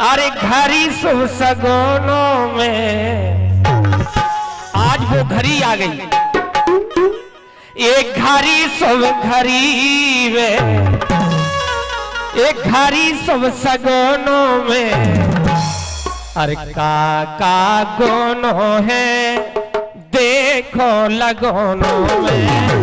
अरे घड़ी शुभ सगोनों में। आज वो घड़ी आ गई। एक घड़ी शुभ घड़ी में एक घड़ी शुभ सगोनों में। अरे का गोनो है, देखो लगोनों में।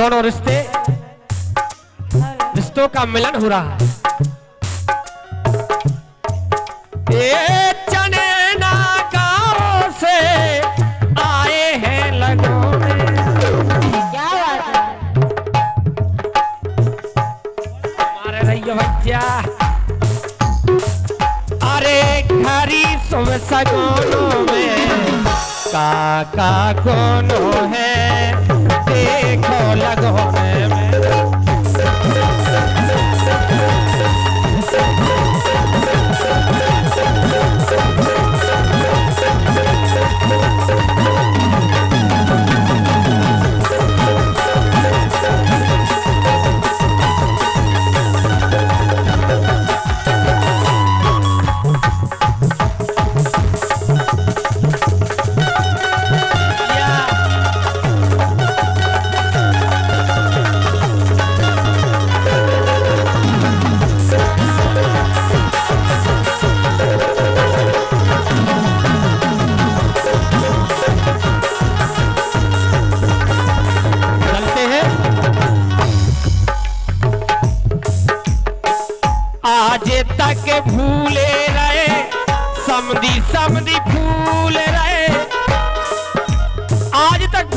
दोनों रिश्ते रिश्तों का मिलन हो रहा है। ये चनेना गाँव से आए हैं लगों में क्या बात हमारे रहिए बच्चा अरे घरी सुबह सगोनों में। का का कोनो है? देखो लगोने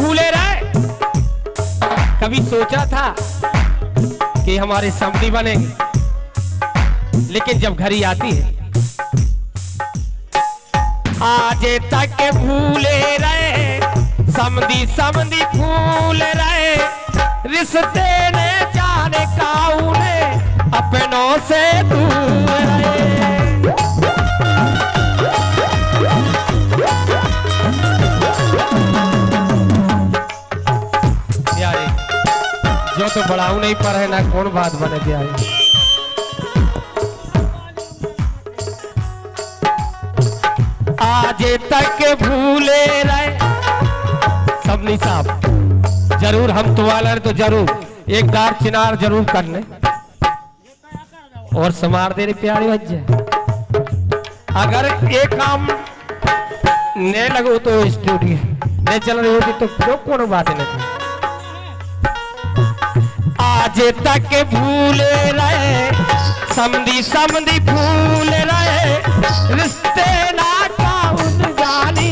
भूले रहे कभी सोचा था कि हमारे समधी बनेंगे, लेकिन जब घड़ी आती है, आज तक भूले रहे, समधी समधी फूल रहे, रिश्ते ने जाने काउने अपनों से दूर। बढ़ाऊ नहीं पर है ना कौन बात बने प्यारे आज तक भूले रहे। सबनी साहब, ज़रूर हम तो वाले तो ज़रूर, एक दार चिनार ज़रूर कर ले और समार दे रे प्यारे बच्चे। अगर एक काम नहीं लगो तो स्टूडियो नहीं चल रही होगी तो क्यों कोनो बात नहीं? आज तक भूल रहे समी समधी भूल रहे। रिश्ते ना काउन जानी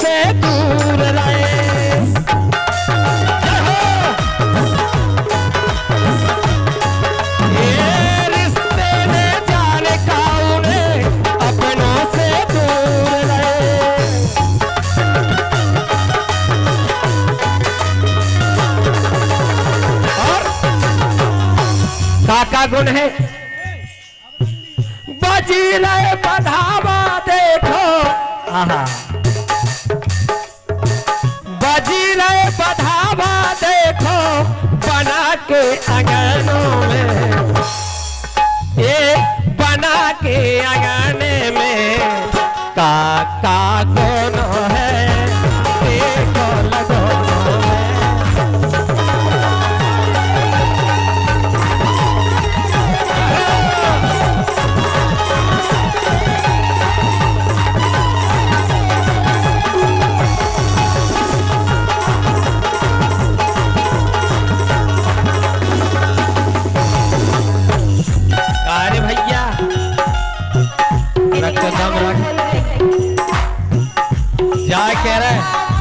से दूर रहे गुण है? बजी रहे बधावा देखो। आहा। बजी रहे बधावा देखो। बना के अंगनों में। ये बना के अंगने में। काका गुण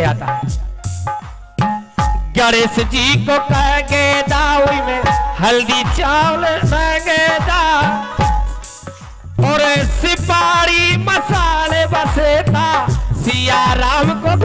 पत्र आता गणेश जी को कह गे दाऊ में हल्दी चावल न दा और सिपाही मसाले बसे था सिया राम को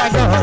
I go.